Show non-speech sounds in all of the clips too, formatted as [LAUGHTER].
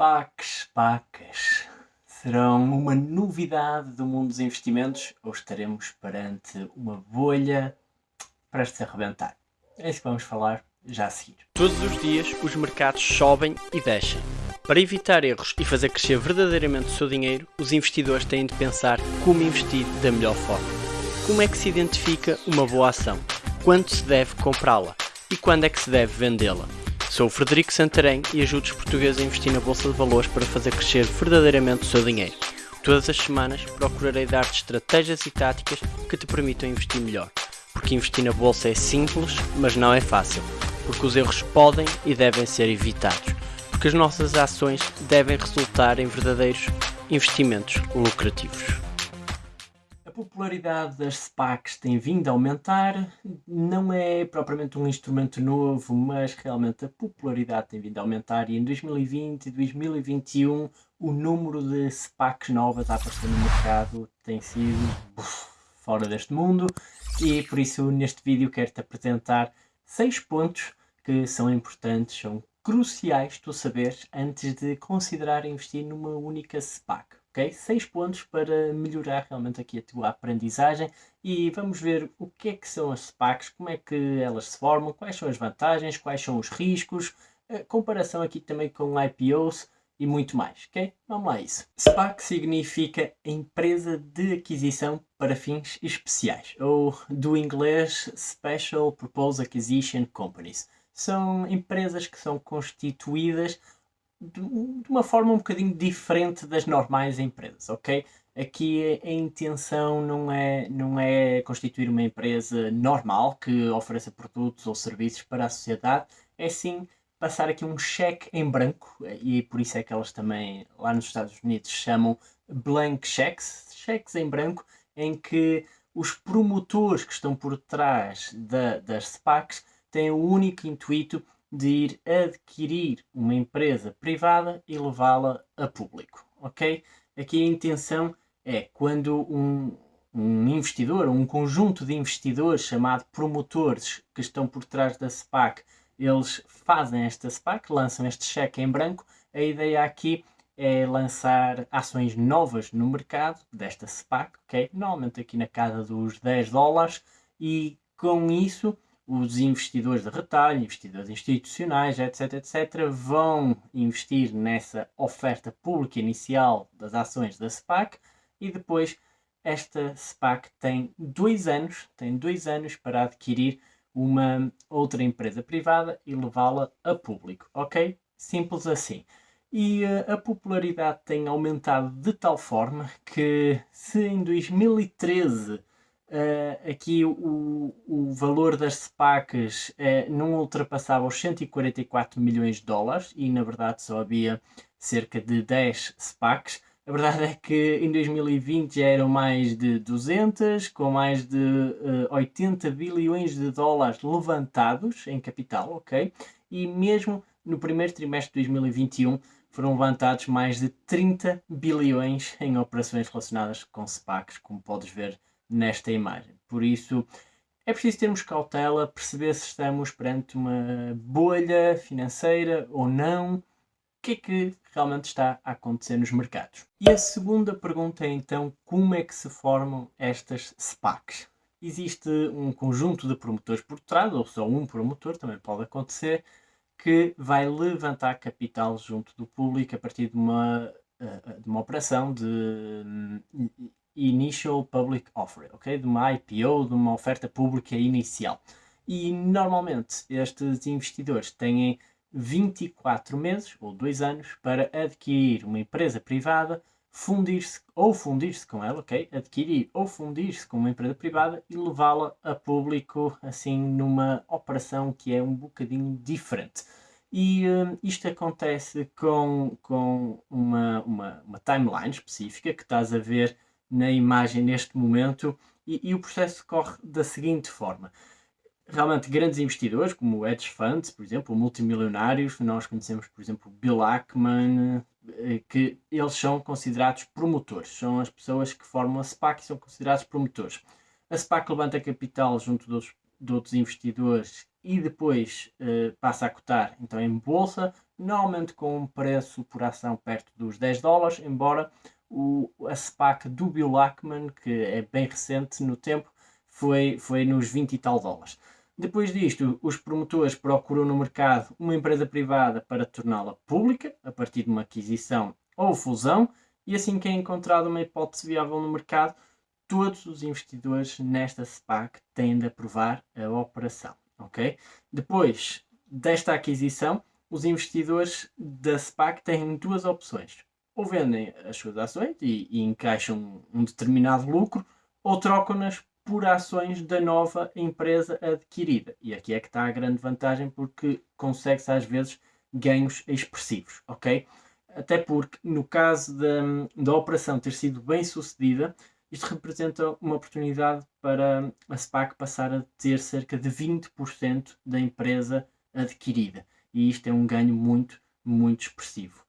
SPACs, SPACs, serão uma novidade do mundo dos investimentos ou estaremos perante uma bolha prestes a arrebentar? É isso que vamos falar já a seguir. Todos os dias os mercados sobem e descem. Para evitar erros e fazer crescer verdadeiramente o seu dinheiro, os investidores têm de pensar como investir da melhor forma. Como é que se identifica uma boa ação? Quando se deve comprá-la? E quando é que se deve vendê-la? Sou o Frederico Santarém e ajudo os portugueses a investir na Bolsa de Valores para fazer crescer verdadeiramente o seu dinheiro. Todas as semanas procurarei dar-te estratégias e táticas que te permitam investir melhor. Porque investir na Bolsa é simples, mas não é fácil. Porque os erros podem e devem ser evitados. Porque as nossas ações devem resultar em verdadeiros investimentos lucrativos popularidade das SPACs tem vindo a aumentar, não é propriamente um instrumento novo, mas realmente a popularidade tem vindo a aumentar. E em 2020 e 2021 o número de SPACs novas a aparecer no mercado tem sido uf, fora deste mundo. E por isso neste vídeo quero-te apresentar seis pontos que são importantes, são cruciais tu saberes antes de considerar investir numa única SPAC ok? Seis pontos para melhorar realmente aqui a tua aprendizagem e vamos ver o que é que são as SPACs, como é que elas se formam, quais são as vantagens, quais são os riscos, a comparação aqui também com IPOs e muito mais, ok? Vamos lá a isso. SPAC significa Empresa de Aquisição para Fins Especiais, ou do inglês Special Purpose Acquisition Companies. São empresas que são constituídas de, uma forma um bocadinho diferente das normais empresas, ok? Aqui a intenção não é, não é constituir uma empresa normal que ofereça produtos ou serviços para a sociedade, é sim passar aqui um cheque em branco, e por isso é que elas também lá nos Estados Unidos chamam blank checks, cheques em branco, em que os promotores que estão por trás da, das SPACs têm o único intuito de ir adquirir uma empresa privada e levá-la a público, ok? Aqui a intenção é quando um, um investidor, um conjunto de investidores chamado promotores que estão por trás da SPAC, eles fazem esta SPAC, lançam este cheque em branco, a ideia aqui é lançar ações novas no mercado desta SPAC, ok? Normalmente aqui na casa dos 10 dólares e com isso os investidores de retalho, investidores institucionais, etc, etc, vão investir nessa oferta pública inicial das ações da SPAC e depois esta SPAC tem dois anos, tem dois anos para adquirir uma outra empresa privada e levá-la a público, ok? Simples assim. E uh, a popularidade tem aumentado de tal forma que se em 2013 Uh, aqui o, o valor das SPACs uh, não ultrapassava os 144 milhões de dólares e na verdade só havia cerca de 10 SPACs. A verdade é que em 2020 já eram mais de 200, com mais de uh, eh, 80 bilhões de dólares levantados em capital, ok? E mesmo no primeiro trimestre de 2021 foram levantados mais de 30 bilhões em operações relacionadas com SPACs, como podes ver nesta imagem. Por isso, é preciso termos cautela, perceber se estamos perante uma bolha financeira ou não, o que é que realmente está a acontecer nos mercados. E a segunda pergunta é então, como é que se formam estas SPACs? Existe um conjunto de promotores por trás, ou só um promotor, também pode acontecer, que vai levantar capital junto do público a partir de uma, eh, de uma operação de Initial Public Offer, ok? De uma IPO, de uma oferta pública inicial. E normalmente estes investidores têm 24 meses ou 2 anos para adquirir uma empresa privada, fundir-se ou fundir-se com ela, ok? Adquirir ou fundir-se com uma empresa privada e levá-la a público assim numa operação que é um bocadinho diferente. E uh, isto acontece com, com uma, uma, uma timeline específica que estás a ver na imagem neste momento e, e, o processo corre da seguinte forma. Realmente grandes investidores, como hedge funds, por exemplo, multimilionários, nós conhecemos, por exemplo, Bill Ackman, eh, que eles são considerados promotores, são as pessoas que formam a SPAC e são considerados promotores. A SPAC levanta capital junto outros, de outros investidores e depois uh, passa a cotar então em bolsa normalmente com um preço por ação perto dos 10 dólares, embora o, a SPAC do Bill Ackman, que é bem recente no tempo, foi, foi nos 20 e tal dólares. Depois disto, os promotores procuram no mercado uma empresa privada para torná-la pública, a partir de uma aquisição ou fusão, e assim que é encontrada uma hipótese viável no mercado, todos os investidores nesta SPAC têm de aprovar a operação. Okay? Depois desta aquisição, os investidores da SPAC têm duas opções. Ou vendem as suas ações e, e encaixam um determinado lucro, ou trocam-nas por ações da nova empresa adquirida. E aqui é que está a grande vantagem porque consegue-se às vezes ganhos expressivos, ok? Até porque no caso da, da operação ter sido bem sucedida, isto representa uma oportunidade para a SPAC passar a ter cerca de 20% da empresa adquirida. E isto é um ganho muito, muito expressivo.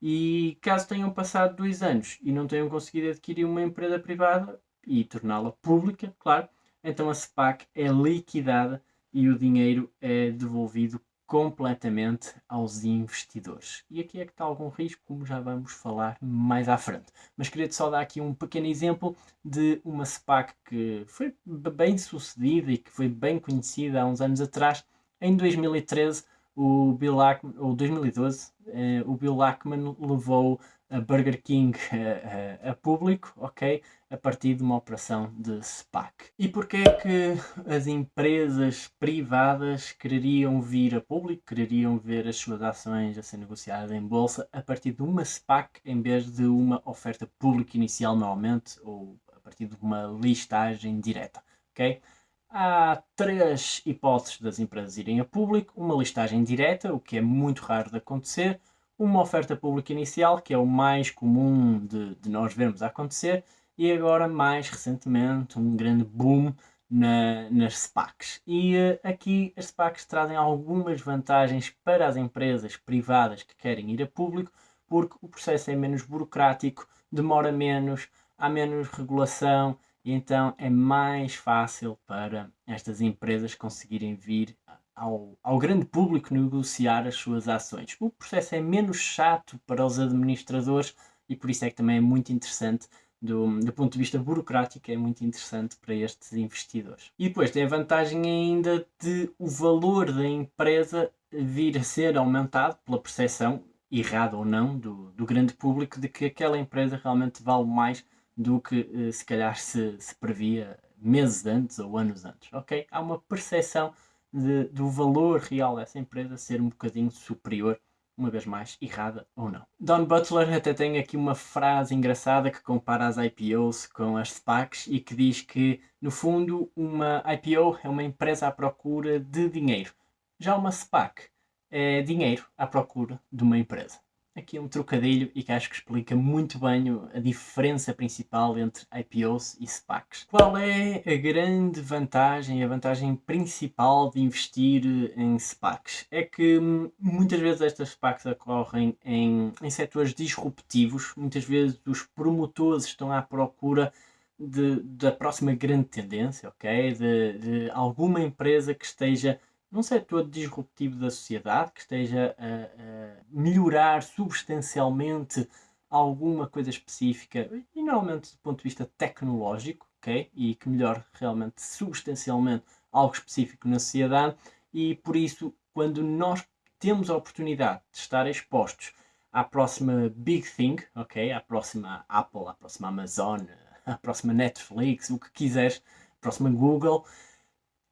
E caso tenham passado dois anos e não tenham conseguido adquirir uma empresa privada, e torná-la pública, claro, então a SPAC é liquidada e o dinheiro é devolvido completamente aos investidores. E aqui é que está algum risco, como já vamos falar mais à frente. Mas queria-te só dar aqui um pequeno exemplo de uma SPAC que foi bem sucedida e que foi bem conhecida há uns anos atrás. Em 2013, o Bill Ackman, ou 2012, eh, o Bill Ackman levou a Burger King a, a, a, público, ok? A partir de uma operação de SPAC. E porquê é que as empresas privadas quereriam vir a público, quereriam ver as suas ações a ser negociadas em bolsa a partir de uma SPAC em vez de uma oferta pública inicial normalmente ou a partir de uma listagem direta, ok? Há três hipóteses das empresas irem a público, uma listagem direta, o que é muito raro de acontecer, uma oferta pública inicial, que é o mais comum de, de nós vermos acontecer, e agora, mais recentemente, um grande boom na, nas SPACs. E uh, aqui as SPACs trazem algumas vantagens para as empresas privadas que querem ir a público, porque o processo é menos burocrático, demora menos, há menos regulação e então é mais fácil para estas empresas conseguirem vir ao, ao grande público negociar as suas ações. O processo é menos chato para os administradores e por isso é que também é muito interessante do, do, ponto de vista burocrático, é muito interessante para estes investidores. E depois tem a vantagem ainda de o valor da empresa vir a ser aumentado pela percepção, errada ou não, do, do grande público de que aquela empresa realmente vale mais do que eh, se calhar se, se previa meses antes ou anos antes, ok? Há uma percepção de, do valor real dessa empresa ser um bocadinho superior, uma vez mais, errada ou não. Don Butler até tem aqui uma frase engraçada que compara as IPOs com as SPACs e que diz que, no fundo, uma IPO é uma empresa à procura de dinheiro. Já uma SPAC é dinheiro à procura de uma empresa aqui um trocadilho e que acho que explica muito bem a diferença principal entre IPOs e SPACs. Qual é a grande vantagem, a vantagem principal de investir em SPACs? É que hum, muitas vezes estas SPACs ocorrem em, em setores disruptivos, muitas vezes os promotores estão à procura de, da próxima grande tendência, ok? De, de alguma empresa que esteja num setor disruptivo da sociedade que esteja a, a, melhorar substancialmente alguma coisa específica e normalmente do ponto de vista tecnológico, ok? E que melhore realmente substancialmente algo específico na sociedade e por isso quando nós temos a oportunidade de estar expostos à próxima big thing, ok? À próxima Apple, à próxima Amazon, à próxima Netflix, o que quiseres, à próxima Google,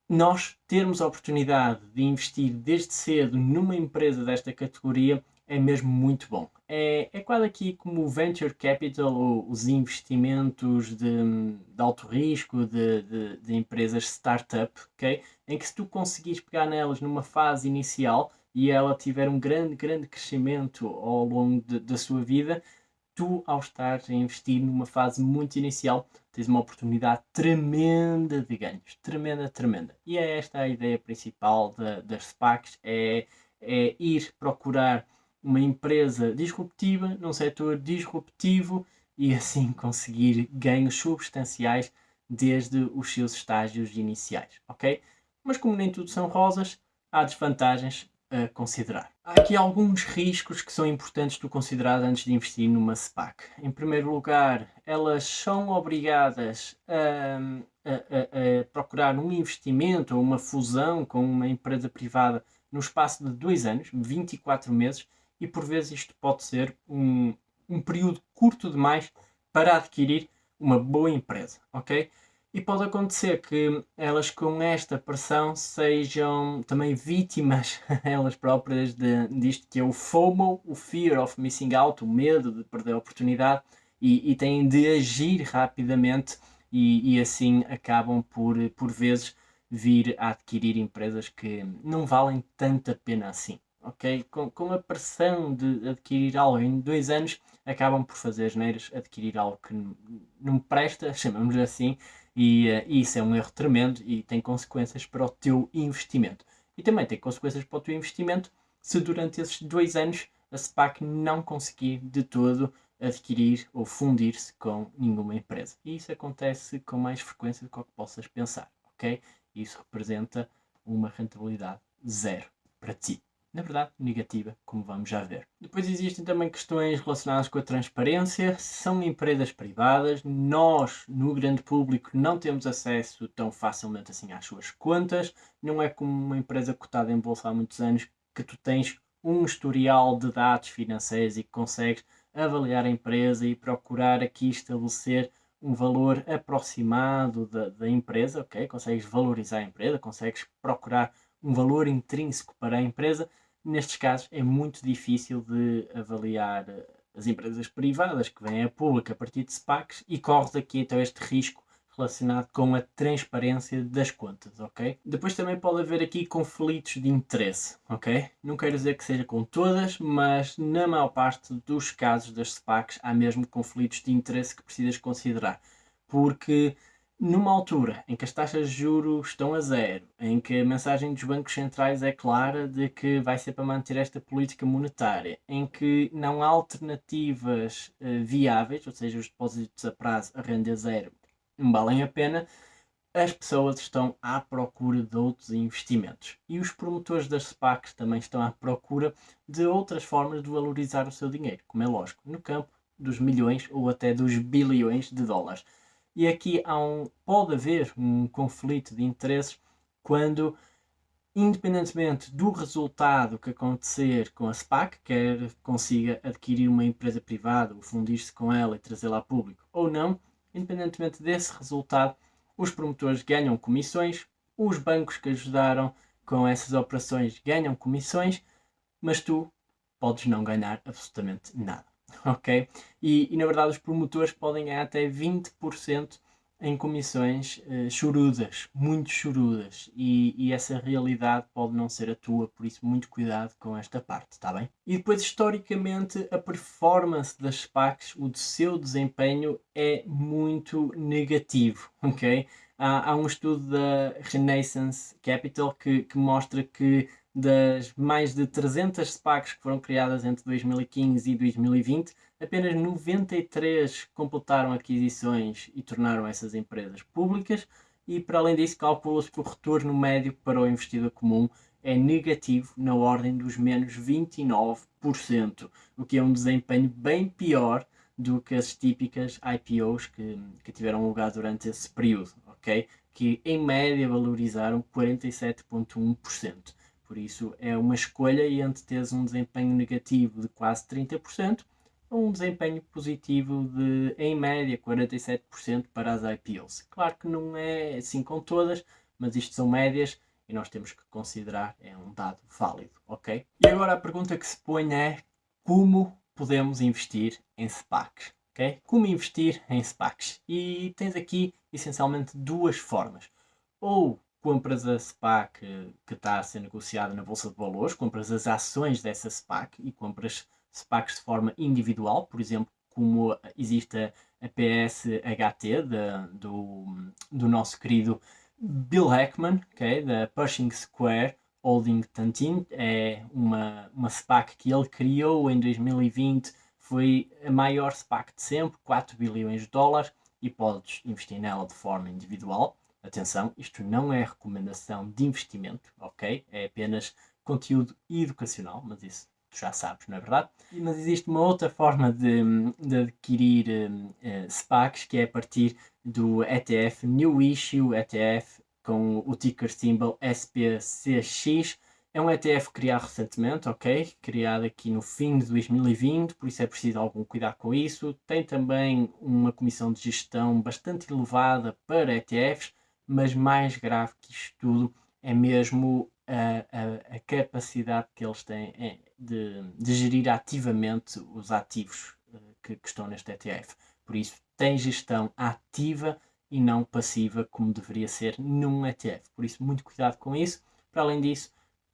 nós termos a oportunidade de investir desde cedo numa empresa desta categoria é mesmo muito bom. É, é quase aqui como o venture capital, ou os investimentos de, de alto risco de, de, de, empresas startup, ok? Em que se tu conseguires pegar nelas numa fase inicial e ela tiver um grande, grande crescimento ao longo da sua vida, tu, ao estar a investir numa fase muito inicial, tens uma oportunidade tremenda de ganhos. Tremenda, tremenda. E é esta a ideia principal de, das SPACs, é, é ir procurar uma empresa disruptiva, num setor disruptivo e assim conseguir ganhos substanciais desde os seus estágios iniciais, ok? Mas como nem tudo são rosas, há desvantagens a considerar. Há aqui alguns riscos que são importantes tu considerar antes de investir numa SPAC. Em primeiro lugar, elas são obrigadas a, a, a, procurar um investimento ou uma fusão com uma empresa privada no espaço de dois anos, 24 meses, e por vezes isto pode ser um, um período curto demais para adquirir uma boa empresa, ok? E pode acontecer que elas com esta pressão sejam também vítimas, [LAUGHS] elas próprias, de, disto que é o FOMO, o Fear of Missing Out, o medo de perder a oportunidade, e, e têm de agir rapidamente e, e, assim acabam por, por vezes, vir a adquirir empresas que não valem tanta pena assim. ok? Com, com a pressão de adquirir algo em dois anos, acabam por fazer as neiras, adquirir algo que não presta, [LAUGHS] chamamos assim, e, uh, isso é um erro tremendo e tem consequências para o teu investimento. E também tem consequências para o teu investimento se durante esses dois anos a SPAC não conseguir de todo adquirir ou fundir-se com nenhuma empresa. E isso acontece com mais frequência do que, que possas pensar, ok? Isso representa uma rentabilidade zero para ti na verdade, negativa, como vamos já ver. Depois existem também questões relacionadas com a transparência. São empresas privadas, nós, no grande público, não temos acesso tão facilmente assim às suas contas. Não é como uma empresa cotada em bolsa há muitos anos que tu tens um historial de dados financeiros e que consegues avaliar a empresa e procurar aqui estabelecer um valor aproximado da, da empresa, ok? Consegues valorizar a empresa, consegues procurar um valor intrínseco para a empresa nestes casos é muito difícil de avaliar eh, as empresas privadas que vêm a público a partir de SPACs e corres aqui então este risco relacionado com a transparência das contas, ok? Depois também pode haver aqui conflitos de interesse, ok? Não quero dizer que seja com todas, mas na maior parte dos casos das SPACs há mesmo conflitos de interesse que precisas considerar, porque numa altura em que as taxas de juros estão a zero, em que a mensagem dos bancos centrais é clara de que vai ser para manter esta política monetária, em que não há alternativas uh, viáveis, ou seja, os depósitos a prazo a renda zero não valem a pena, as pessoas estão à procura de outros investimentos. E os promotores das SPACs também estão à procura de outras formas de valorizar o seu dinheiro, como é lógico, no campo dos milhões ou até dos bilhões de dólares. E aqui há um, pode haver um conflito de interesses quando, independentemente do resultado que acontecer com a SPAC, quer consiga adquirir uma empresa privada, ou fundir-se com ela e trazê-la a público, ou não, independentemente desse resultado, os promotores ganham comissões, os bancos que ajudaram com essas operações ganham comissões, mas tu podes não ganhar absolutamente nada. [LAUGHS] ok? E, e, na verdade os promotores podem ganhar até 20% em comissões uh, chorudas, muito chorudas, e, e, essa realidade pode não ser a tua, por isso muito cuidado com esta parte, está bem? E depois, historicamente, a performance das SPACs, o seu desempenho é muito negativo, [LAUGHS] ok? Há, há um estudo da Renaissance Capital que, que mostra que das mais de 300 SPACs que foram criadas entre 2015 e 2020, apenas 93 completaram aquisições e tornaram essas empresas públicas, e para além disso, calcula-se que o retorno médio para o investidor comum é negativo na ordem dos menos 29%, o que é um desempenho bem pior do que as típicas IPOs que, que tiveram lugar durante esse período, ok? Que em média valorizaram 47,1%. Por isso é uma escolha entre teres um desempenho negativo de quase 30% ou um desempenho positivo de, em média, 47% para as IPOs. Claro que não é assim com todas, mas isto são médias e nós temos que considerar, é um dado válido, ok? E agora a pergunta que se põe é como podemos investir em SPACs, ok? Como investir em SPACs? E tens aqui essencialmente duas formas. Ou compras a SPAC que está a ser negociada na Bolsa de Valores, compras as ações dessa SPAC e compras SPACs de forma individual, por exemplo, como existe a PSHT de, do, do nosso querido Bill Heckman, okay, da Pershing Square Holding Tantin, é uma, uma SPAC que ele criou em 2020, foi a maior SPAC de sempre, 4 bilhões de dólares, e podes investir nela de forma individual. Atenção, isto não é recomendação de investimento, ok? É apenas conteúdo educacional, mas isso tu já sabes, não é verdade? Mas existe uma outra forma de, de adquirir uh, SPACs que é a partir do ETF New Issue ETF com o ticker symbol SPCX. É um ETF criado recentemente, ok? Criado aqui no fim de 2020, por isso é preciso algum cuidado com isso. Tem também uma comissão de gestão bastante elevada para ETFs, mas mais grave que isto tudo é mesmo a, a, a capacidade que eles têm é, de, de, gerir ativamente os ativos eh, que, que estão neste ETF. Por isso, tem gestão ativa e não passiva, como deveria ser num ETF. Por isso, muito cuidado com isso. Para além disso,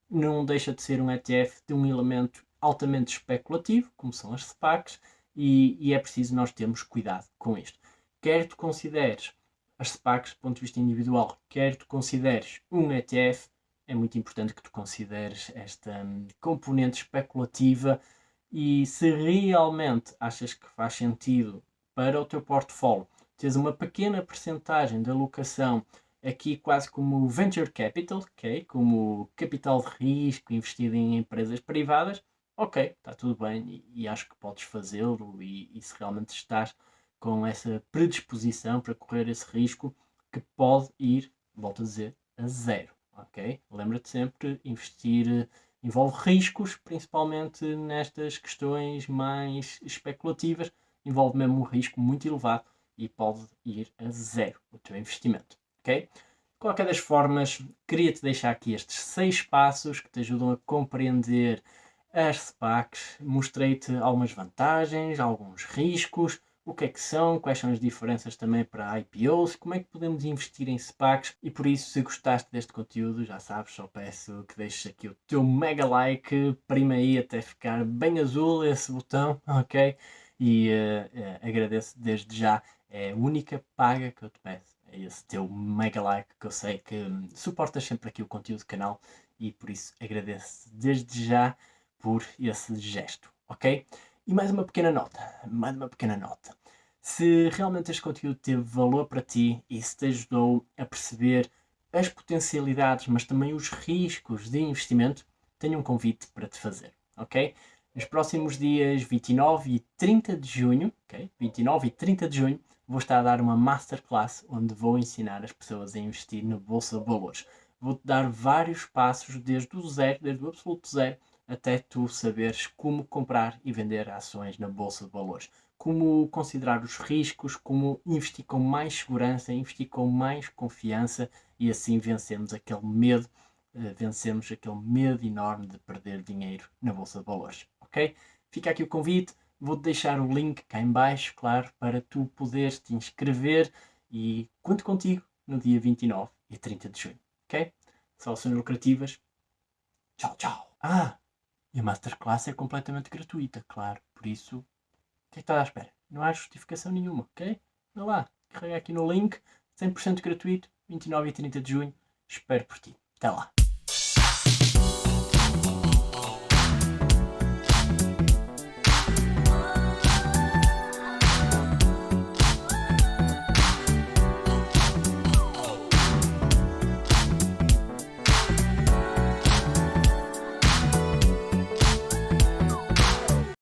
não deixa de ser um ETF de um elemento altamente especulativo, como são as SPACs, e, e é preciso nós termos cuidado com isto. Quer tu consideres as SPACs do ponto de vista individual, quer tu consideres um ETF, é muito importante que tu consideres esta um, componente especulativa e se realmente achas que faz sentido para o teu portfólio tens uma pequena percentagem de alocação aqui quase como venture capital, okay? como capital de risco investido em empresas privadas, ok, está tudo bem e, e acho que podes fazê-lo e, e, se realmente estás com essa predisposição para correr esse risco que pode ir, volto a dizer, a zero, ok? Lembra-te sempre, investir envolve riscos, principalmente nestas questões mais especulativas, envolve mesmo um risco muito elevado e pode ir a zero o teu investimento, ok? De qualquer das formas, queria-te deixar aqui estes seis passos que te ajudam a compreender as SPACs. Mostrei-te algumas vantagens, alguns riscos, o que é que são, quais são as diferenças também para IPOs, como é que podemos investir em SPACs e por isso, se gostaste deste conteúdo, já sabes, só peço que deixes aqui o teu mega like, prima aí até ficar bem azul esse botão, [LAUGHS] ok? E uh, uh, agradeço desde já é a única paga que eu te peço. É esse teu mega like que eu sei que hum, suportas sempre aqui o conteúdo do canal e por isso agradeço desde já por esse gesto, ok? E mais uma pequena nota, mais uma pequena nota. Se realmente este conteúdo teve valor para ti e se te ajudou a perceber as potencialidades, mas também os riscos de investimento, tenho um convite para te fazer, ok? Nos próximos dias 29 e 30 de junho, ok? 29 e 30 de junho, vou estar a dar uma masterclass onde vou ensinar as pessoas a investir na Bolsa de Valores. Vou-te dar vários passos desde o zero, desde o absoluto zero, até tu saberes como comprar e vender ações na Bolsa de Valores. Como considerar os riscos, como investir com mais segurança, investir com mais confiança e assim vencermos aquele medo, uh, vencemos aquele medo enorme de perder dinheiro na Bolsa de Valores. Ok? Fica aqui o convite Vou-te deixar o link cá em baixo, claro, para tu poderes te inscrever e conto contigo no dia 29 e 30 de junho, ok? Soluções lucrativas. Tchau, tchau. Ah, e a Masterclass é completamente gratuita, claro, por isso, o que é que estás à espera? Não há justificação nenhuma, ok? Vai lá, carrega aqui no link, 100% gratuito, 29 e 30 de junho, espero por ti. Até lá.